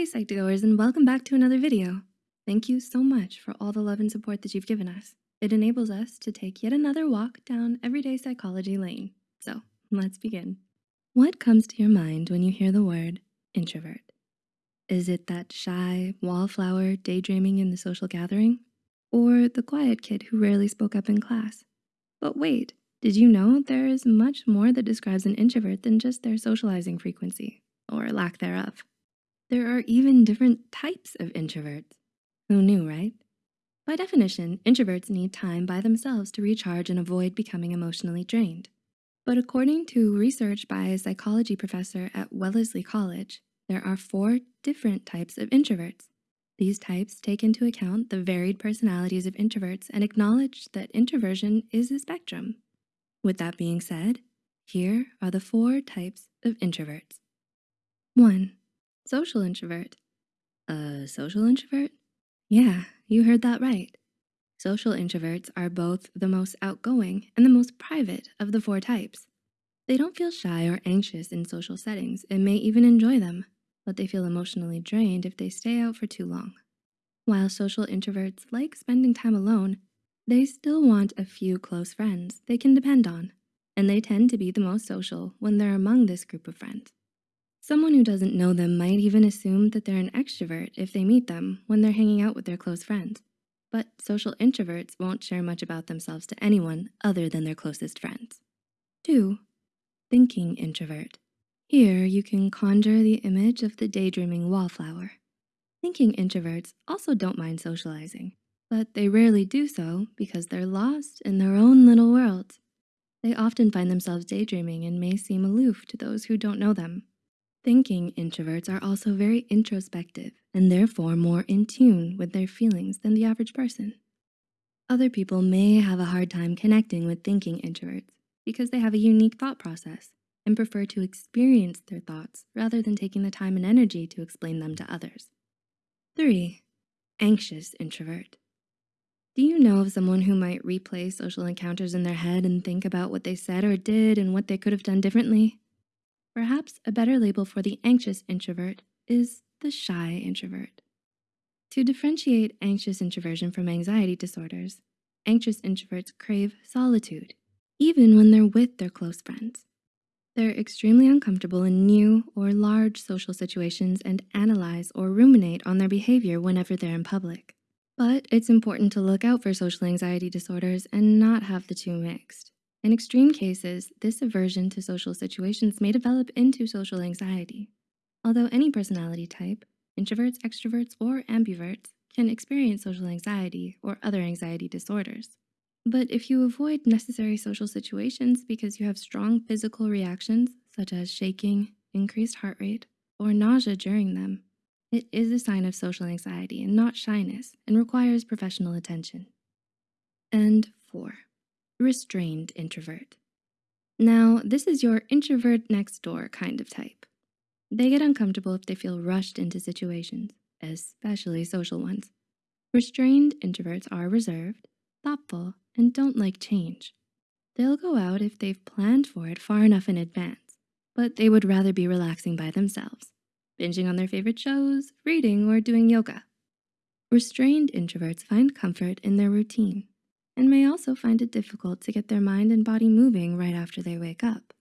Hey Psych2Goers and welcome back to another video. Thank you so much for all the love and support that you've given us. It enables us to take yet another walk down everyday psychology lane. So let's begin. What comes to your mind when you hear the word introvert? Is it that shy wallflower daydreaming in the social gathering? Or the quiet kid who rarely spoke up in class? But wait, did you know there is much more that describes an introvert than just their socializing frequency or lack thereof? There are even different types of introverts. Who knew, right? By definition, introverts need time by themselves to recharge and avoid becoming emotionally drained. But according to research by a psychology professor at Wellesley College, there are four different types of introverts. These types take into account the varied personalities of introverts and acknowledge that introversion is a spectrum. With that being said, here are the four types of introverts. One, Social introvert. A social introvert? Yeah, you heard that right. Social introverts are both the most outgoing and the most private of the four types. They don't feel shy or anxious in social settings and may even enjoy them, but they feel emotionally drained if they stay out for too long. While social introverts like spending time alone, they still want a few close friends they can depend on, and they tend to be the most social when they're among this group of friends. Someone who doesn't know them might even assume that they're an extrovert if they meet them when they're hanging out with their close friends. But social introverts won't share much about themselves to anyone other than their closest friends. Two, thinking introvert. Here you can conjure the image of the daydreaming wallflower. Thinking introverts also don't mind socializing, but they rarely do so because they're lost in their own little world. They often find themselves daydreaming and may seem aloof to those who don't know them. Thinking introverts are also very introspective and therefore more in tune with their feelings than the average person. Other people may have a hard time connecting with thinking introverts because they have a unique thought process and prefer to experience their thoughts rather than taking the time and energy to explain them to others. Three, anxious introvert. Do you know of someone who might replay social encounters in their head and think about what they said or did and what they could have done differently? Perhaps a better label for the anxious introvert is the shy introvert. To differentiate anxious introversion from anxiety disorders, anxious introverts crave solitude, even when they're with their close friends. They're extremely uncomfortable in new or large social situations and analyze or ruminate on their behavior whenever they're in public. But it's important to look out for social anxiety disorders and not have the two mixed. In extreme cases, this aversion to social situations may develop into social anxiety. Although any personality type, introverts, extroverts, or ambiverts can experience social anxiety or other anxiety disorders. But if you avoid necessary social situations because you have strong physical reactions, such as shaking, increased heart rate, or nausea during them, it is a sign of social anxiety and not shyness and requires professional attention. And four, restrained introvert. Now, this is your introvert next door kind of type. They get uncomfortable if they feel rushed into situations, especially social ones. Restrained introverts are reserved, thoughtful, and don't like change. They'll go out if they've planned for it far enough in advance, but they would rather be relaxing by themselves, binging on their favorite shows, reading, or doing yoga. Restrained introverts find comfort in their routine and may also find it difficult to get their mind and body moving right after they wake up.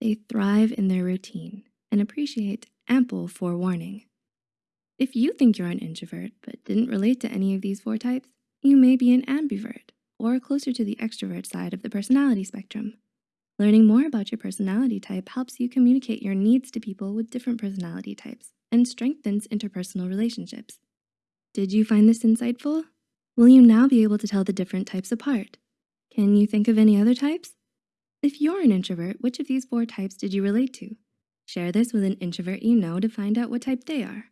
They thrive in their routine and appreciate ample forewarning. If you think you're an introvert but didn't relate to any of these four types, you may be an ambivert or closer to the extrovert side of the personality spectrum. Learning more about your personality type helps you communicate your needs to people with different personality types and strengthens interpersonal relationships. Did you find this insightful? Will you now be able to tell the different types apart? Can you think of any other types? If you're an introvert, which of these four types did you relate to? Share this with an introvert you know to find out what type they are.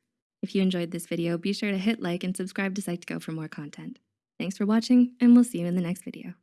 If you enjoyed this video, be sure to hit like and subscribe to Psych2Go for more content. Thanks for watching, and we'll see you in the next video.